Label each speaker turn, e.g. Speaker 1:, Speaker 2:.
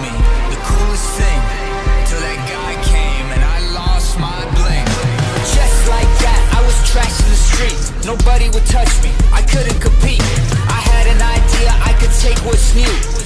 Speaker 1: me, the coolest thing. Till that guy came and I lost my bling. Just like that, I was trash in the street. Nobody would touch me, I couldn't compete. I had an idea, I could take what's new.